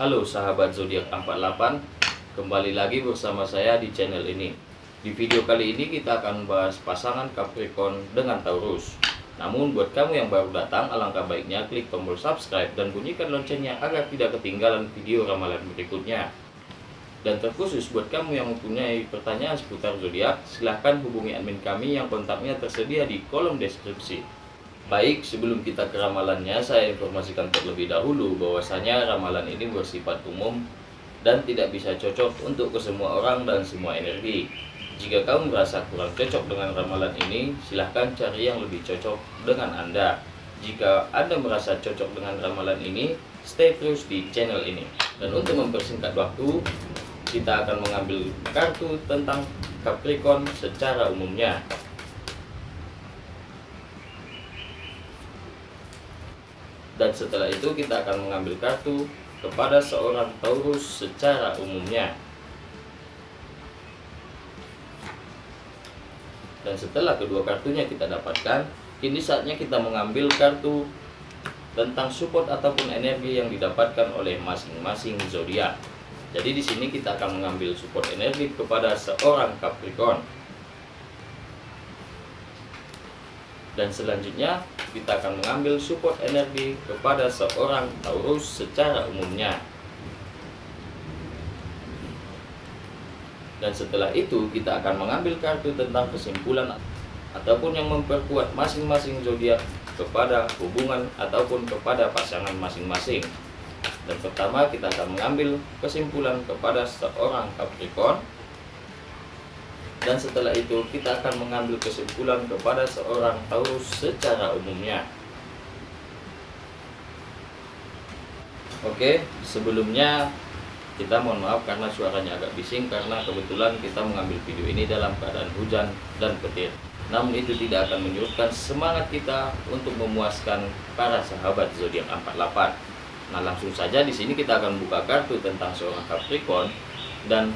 Halo sahabat zodiak 48, kembali lagi bersama saya di channel ini. Di video kali ini kita akan membahas pasangan Capricorn dengan Taurus. Namun buat kamu yang baru datang, alangkah baiknya klik tombol subscribe dan bunyikan loncengnya agar tidak ketinggalan video ramalan berikutnya. Dan terkhusus buat kamu yang mempunyai pertanyaan seputar zodiak, silahkan hubungi admin kami yang kontaknya tersedia di kolom deskripsi. Baik, sebelum kita ke ramalannya, saya informasikan terlebih dahulu bahwasanya ramalan ini bersifat umum dan tidak bisa cocok untuk ke semua orang dan semua energi. Jika kamu merasa kurang cocok dengan ramalan ini, silahkan cari yang lebih cocok dengan Anda. Jika Anda merasa cocok dengan ramalan ini, stay terus di channel ini. Dan untuk mempersingkat waktu, kita akan mengambil kartu tentang Capricorn secara umumnya. Dan setelah itu kita akan mengambil kartu kepada seorang Taurus secara umumnya. Dan setelah kedua kartunya kita dapatkan kini saatnya kita mengambil kartu tentang support ataupun energi yang didapatkan oleh masing-masing zodiak. Jadi di sini kita akan mengambil support energi kepada seorang Capricorn dan selanjutnya kita akan mengambil support energi kepada seorang Taurus secara umumnya. Dan setelah itu kita akan mengambil kartu tentang kesimpulan ataupun yang memperkuat masing-masing zodiak kepada hubungan ataupun kepada pasangan masing-masing. Dan pertama kita akan mengambil kesimpulan kepada seorang Capricorn dan setelah itu kita akan mengambil kesimpulan kepada seorang Taurus secara umumnya. Oke, sebelumnya kita mohon maaf karena suaranya agak bising karena kebetulan kita mengambil video ini dalam keadaan hujan dan petir. Namun itu tidak akan menyurutkan semangat kita untuk memuaskan para sahabat zodiak 48. Nah, langsung saja di sini kita akan buka kartu tentang seorang Capricorn dan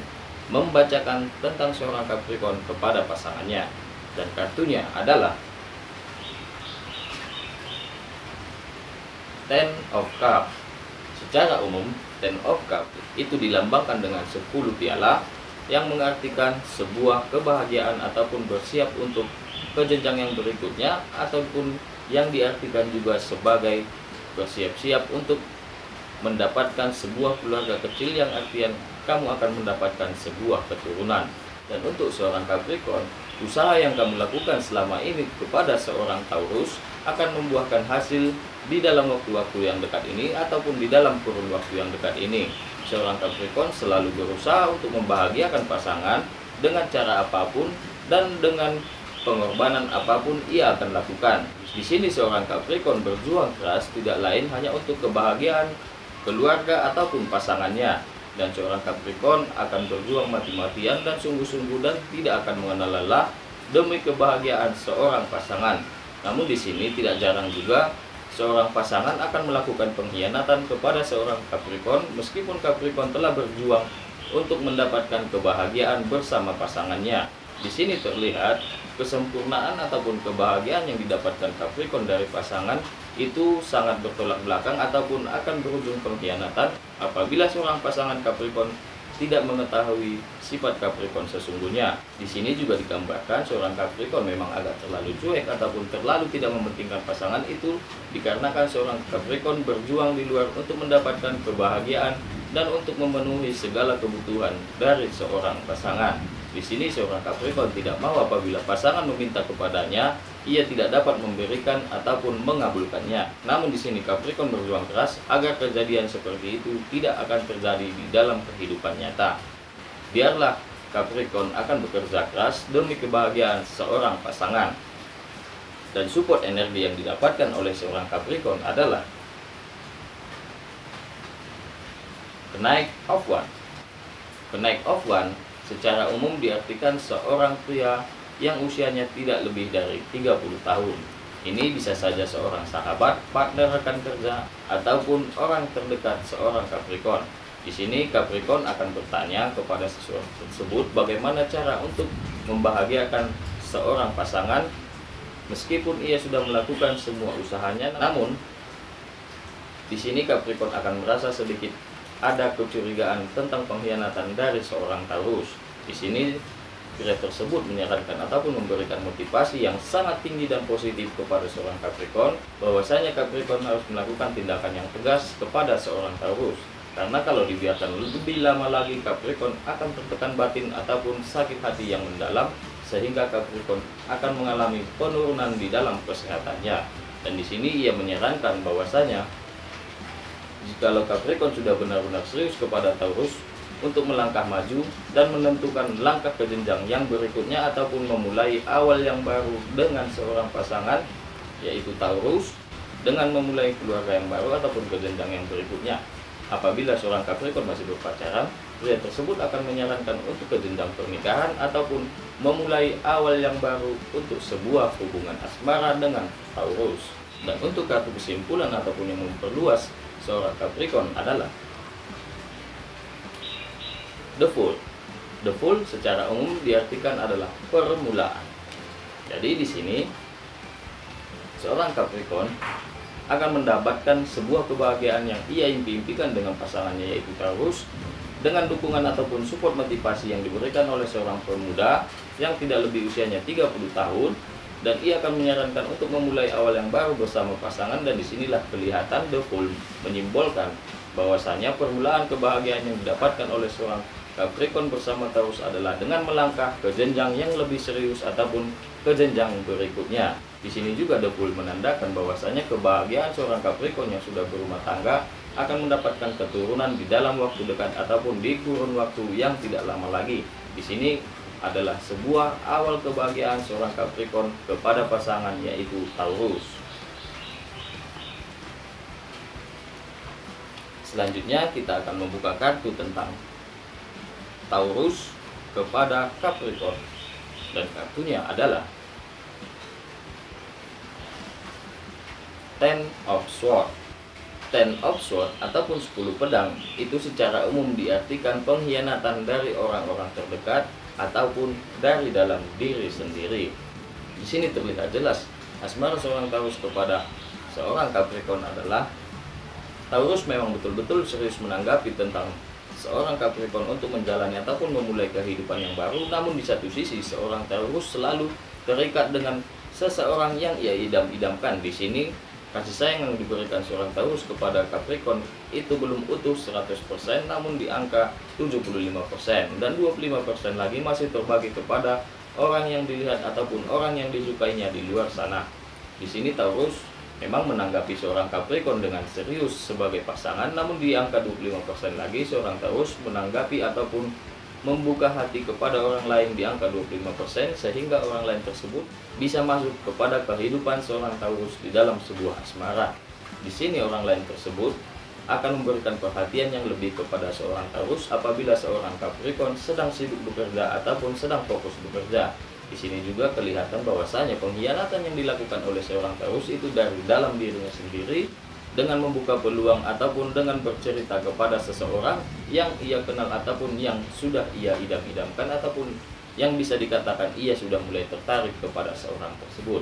membacakan tentang seorang Capricorn kepada pasangannya dan kartunya adalah Ten of Cup. Secara umum, Ten of Cup itu dilambangkan dengan 10 piala yang mengartikan sebuah kebahagiaan ataupun bersiap untuk ke jenjang yang berikutnya ataupun yang diartikan juga sebagai bersiap-siap untuk mendapatkan sebuah keluarga kecil yang artian kamu akan mendapatkan sebuah keturunan. Dan untuk seorang Capricorn, usaha yang kamu lakukan selama ini kepada seorang Taurus akan membuahkan hasil di dalam waktu-waktu yang dekat ini ataupun di dalam kurun waktu yang dekat ini. Seorang Capricorn selalu berusaha untuk membahagiakan pasangan dengan cara apa pun dan dengan pengorbanan apa pun ia akan lakukan. Di sini seorang Capricorn berjuang keras tidak lain hanya untuk kebahagiaan keluarga ataupun pasangannya dan seorang Capricorn akan berjuang mati-matian dan sungguh-sungguh dan tidak akan mengenal lelah demi kebahagiaan seorang pasangan. Namun di sini tidak jarang juga seorang pasangan akan melakukan pengkhianatan kepada seorang Capricorn meskipun Capricorn telah berjuang untuk mendapatkan kebahagiaan bersama pasangannya. Di sini terlihat kesempurnaan ataupun kebahagiaan yang didapatkan Capricorn dari pasangan itu sangat bertolak belakang ataupun akan berujung pengkhianatan apabila seorang pasangan Capricorn tidak mengetahui sifat Capricorn sesungguhnya. Di sini juga digambarkan seorang Capricorn memang agak terlalu cuek ataupun terlalu tidak mementingkan pasangan itu dikarenakan seorang Capricorn berjuang di luar untuk mendapatkan kebahagiaan dan untuk memenuhi segala kebutuhan dari seorang pasangan. Di sini seorang Capricorn tidak mau apabila pasangan meminta kepadanya, ia tidak dapat memberikan ataupun mengabulkannya. Namun di sini Capricorn berjuang keras agar kejadian seperti itu tidak akan terjadi di dalam kehidupan nyata. Biarlah Capricorn akan bekerja keras demi kebahagiaan seorang pasangan. Dan support energi yang didapatkan oleh seorang Capricorn adalah kenaik of one. Kenaik of one secara umum diartikan seorang pria yang usianya tidak lebih dari 30 tahun. Ini bisa saja seorang sahabat, partner rekan kerja, ataupun orang terdekat seorang Capricorn. Di sini Capricorn akan bertanya kepada seseorang tersebut bagaimana cara untuk membahagiakan seorang pasangan meskipun ia sudah melakukan semua usahanya namun di sini Capricorn akan merasa sedikit ada kecurigaan tentang pengkhianatan dari seorang Taurus. Di sini pria tersebut menyarankan ataupun memberikan motivasi yang sangat tinggi dan positif kepada seorang Capricorn bahwasanya Capricorn harus melakukan tindakan yang tegas kepada seorang Taurus karena kalau dibiarkan lebih lama lagi Capricorn akan tertekan batin ataupun sakit hati yang mendalam sehingga Capricorn akan mengalami penurunan di dalam kesehatannya dan di sini ia menyarankan bahwasanya jikalau Capricorn sudah benar-benar serius kepada Taurus untuk melangkah maju dan menentukan langkah ke jenjang yang berikutnya ataupun memulai awal yang baru dengan seorang pasangan yaitu Taurus dengan memulai keluarga yang baru ataupun ke jenjang yang berikutnya. Apabila seorang Capricorn masih berpacaran, pria tersebut akan menyarankan untuk ke jenjang pernikahan ataupun memulai awal yang baru untuk sebuah hubungan asmara dengan Taurus. Dan untuk kartu kesimpulan ataupun yang memperluas seorang Capricorn adalah The Fool. The Fool secara umum diartikan adalah permulaan. Jadi di sini seorang Capricorn akan mendapatkan sebuah kebahagiaan yang ia impi-impikan dengan pasangannya yaitu Taurus dengan dukungan ataupun support motivasi yang diberikan oleh seorang pemuda yang tidak lebih usianya 30 tahun dan ia akan menyarankan untuk memulai awal yang baru bersama pasangan dan di sinilah kelihatan The Fool menyimbolkan bahwasanya permulaan kebahagiaan yang didapatkan oleh seorang Capricorn bersama Taurus adalah dengan melangkah ke jenjang yang lebih serius ataupun ke jenjang berikutnya. Di sini juga The Fool menandakan bahwasanya kebahagiaan seorang Capricorn yang sudah berumah tangga akan mendapatkan keturunan di dalam waktu dekat ataupun di kurun waktu yang tidak lama lagi. Di sini adalah sebuah awal kebahagiaan seorang Capricorn kepada pasangan yaitu Taurus. Selanjutnya kita akan membuka kartu tentang Taurus kepada Capricorn dan kartunya adalah Ten of Swords Ten of Swords ataupun 10 pedang itu secara umum diartikan pengkhianatan dari orang-orang terdekat ataupun dari dalam diri sendiri. Di sini terlihat jelas asmara seorang Taurus kepada seorang Capricorn adalah Taurus memang betul-betul serius menanggapi tentang seorang Capricorn untuk menjalani ataupun memulai kehidupan yang baru namun di satu sisi seorang Taurus selalu terikat dengan seseorang yang ia idam-idamkan di sini kasih sayang yang diberikan seorang Taurus kepada Capricorn itu belum utuh 100% namun di angka 75% dan 25% lagi masih terbagi kepada orang yang dilihat ataupun orang yang disukainya di luar sana. Di sini Taurus memang menanggapi seorang Capricorn dengan serius sebagai pasangan namun di angka 25% lagi seorang Taurus menanggapi ataupun membuka hati kepada orang lain di angka 25% sehingga orang lain tersebut bisa masuk kepada kehidupan seorang Taurus di dalam sebuah asmara. Di sini orang lain tersebut akan memberikan perhatian yang lebih kepada seorang Taurus apabila seorang Capricorn sedang sibuk bekerja ataupun sedang fokus bekerja. Di sini juga kelihatan bahwasanya pengkhianatan yang dilakukan oleh seorang Taurus itu dari dalam dirinya sendiri dengan membuka peluang ataupun dengan bercerita kepada seseorang yang ia kenal ataupun yang sudah ia idam-idamkan ataupun yang bisa dikatakan ia sudah mulai tertarik kepada seorang tersebut.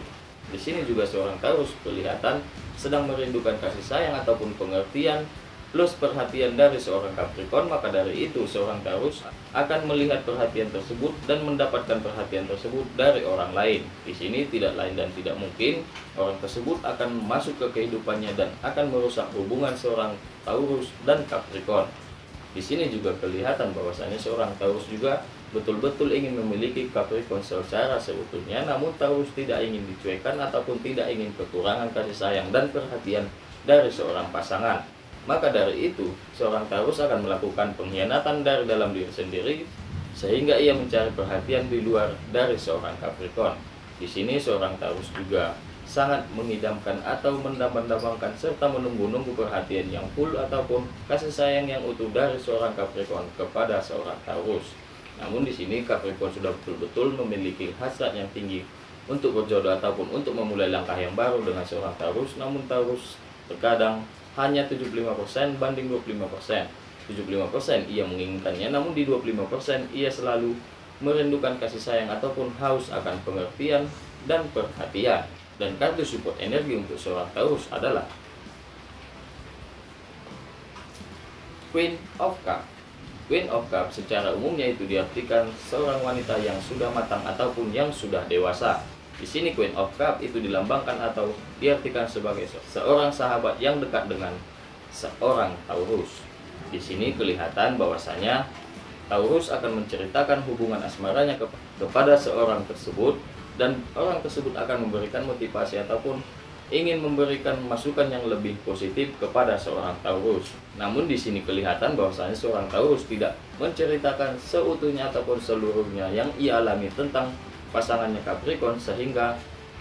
Di sini juga seorang Taurus kelihatan sedang merindukan kasih sayang ataupun pengertian plus perhatian dari seorang Capricorn, maka dari itu seorang Taurus akan melihat perhatian tersebut dan mendapatkan perhatian tersebut dari orang lain. Di sini tidak lain dan tidak mungkin orang tersebut akan masuk ke kehidupannya dan akan merusak hubungan seorang Taurus dan Capricorn. Di sini juga kelihatan bahwasanya seorang Taurus juga betul-betul ingin memiliki Capricorn secara seutuhnya, namun Taurus tidak ingin dicuekan ataupun tidak ingin kekurangan kasih sayang dan perhatian dari seorang pasangan. Maka dari itu, seorang Taurus akan melakukan pengkhianatan dari dalam diri sendiri sehingga ia mencari perhatian di luar dari seorang Capricorn. Di sini seorang Taurus juga sangat mengidamkan atau mendambang-dambangkan serta menunggu-nunggu perhatian yang full ataupun kasih sayang yang utuh dari seorang Capricorn kepada seorang Taurus. Namun di sini Capricorn sudah betul-betul memiliki hasrat yang tinggi untuk berjodoh ataupun untuk memulai langkah yang baru dengan seorang Taurus. Namun Taurus terkadang hanya 75% banding 25%. 75% ia menginginkannya, namun di 25% ia selalu merindukan kasih sayang ataupun haus akan pengertian dan perhatian. Dan kartu support energi untuk seorang Taurus adalah Queen of Cup Queen of Cup secara umumnya itu diartikan seorang wanita yang sudah matang ataupun yang sudah dewasa. Di sini Queen of Cup itu dilambangkan atau diartikan sebagai seorang sahabat yang dekat dengan seorang Taurus. Di sini kelihatan bahwasanya Taurus akan menceritakan hubungan asmaranya kepada seorang tersebut dan orang tersebut akan memberikan motivasi ataupun ingin memberikan masukan yang lebih positif kepada seorang Taurus. Namun di sini kelihatan bahwasanya seorang Taurus tidak menceritakan seutuhnya ataupun seluruhnya yang ia alami tentang pasangannya Capricorn sehingga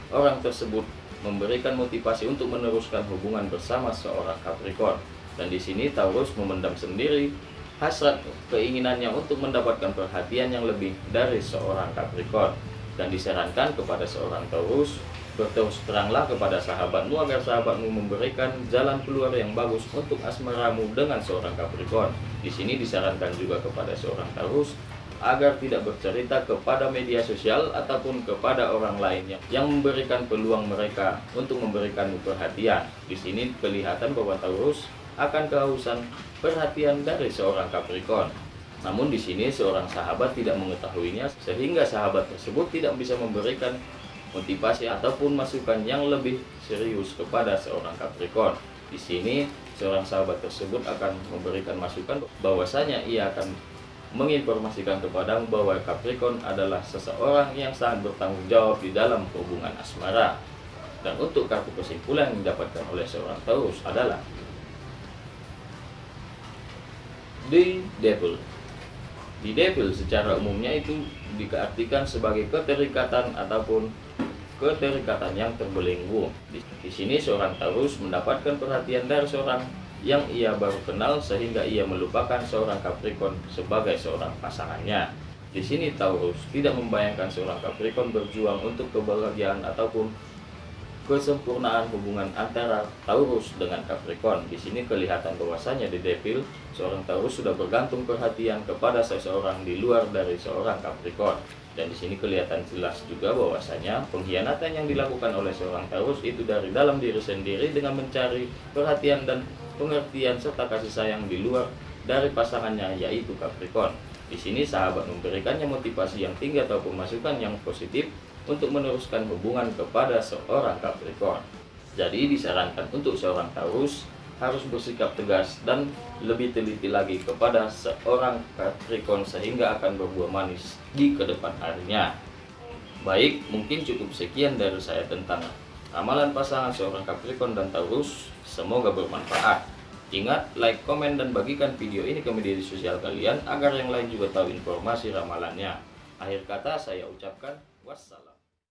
orang tersebut memberikan motivasi untuk meneruskan hubungan bersama seorang Capricorn. Dan di sini Taurus memendam sendiri hasrat keinginannya untuk mendapatkan perhatian yang lebih dari seorang Capricorn dan disarankan kepada seorang Taurus Berterus teranglah kepada sahabatmu agar sahabatmu memberikan jalan keluar yang bagus untuk asmaramu dengan seorang Capricorn. Di sini disarankan juga kepada seorang Taurus agar tidak bercerita kepada media sosial ataupun kepada orang lain yang memberikan peluang mereka untuk memberikan perhatian. Di sini kelihatan bahwa Taurus akan kehausan perhatian dari seorang Capricorn. Namun di sini seorang sahabat tidak mengetahuinya sehingga sahabat tersebut tidak bisa memberikan motivasi ataupun masukan yang lebih serius kepada seorang Capricorn. Di sini seorang sahabat tersebut akan memberikan masukan bahwasanya ia akan menginformasikan kepadamu bahwa Capricorn adalah seseorang yang sangat bertanggung jawab di dalam hubungan asmara. Dan untuk kartu kesimpulan yang didapatkan oleh seorang Taurus adalah The Devil. The Devil secara umumnya itu diartikan sebagai keterikatan ataupun keterikatan yang terbelenggu. Di, sini seorang Taurus mendapatkan perhatian dari seorang yang ia baru kenal sehingga ia melupakan seorang Capricorn sebagai seorang pasangannya. Di sini Taurus tidak membayangkan seorang Capricorn berjuang untuk kebahagiaan ataupun kesempurnaan hubungan antara Taurus dengan Capricorn. Di sini kelihatan bahwasanya di Devil seorang Taurus sudah bergantung perhatian kepada seseorang di luar dari seorang Capricorn. Dan di sini kelihatan jelas juga bahwasanya pengkhianatan yang dilakukan oleh seorang Taurus itu dari dalam diri sendiri dengan mencari perhatian dan pengertian serta kasih sayang di luar dari pasangannya yaitu Capricorn. Di sini sahabat memberikannya motivasi yang tinggi ataupun masukan yang positif untuk meneruskan hubungan kepada seorang Capricorn. Jadi disarankan untuk seorang Taurus harus bersikap tegas dan lebih teliti lagi kepada seorang Capricorn sehingga akan berbuah manis di ke depan harinya. Baik, mungkin cukup sekian dari saya tentang ramalan pasangan seorang Capricorn dan Taurus. Semoga bermanfaat. Ingat, like, komen, dan bagikan video ini ke media sosial kalian agar yang lain juga tahu informasi ramalannya. Akhir kata saya ucapkan wassalam.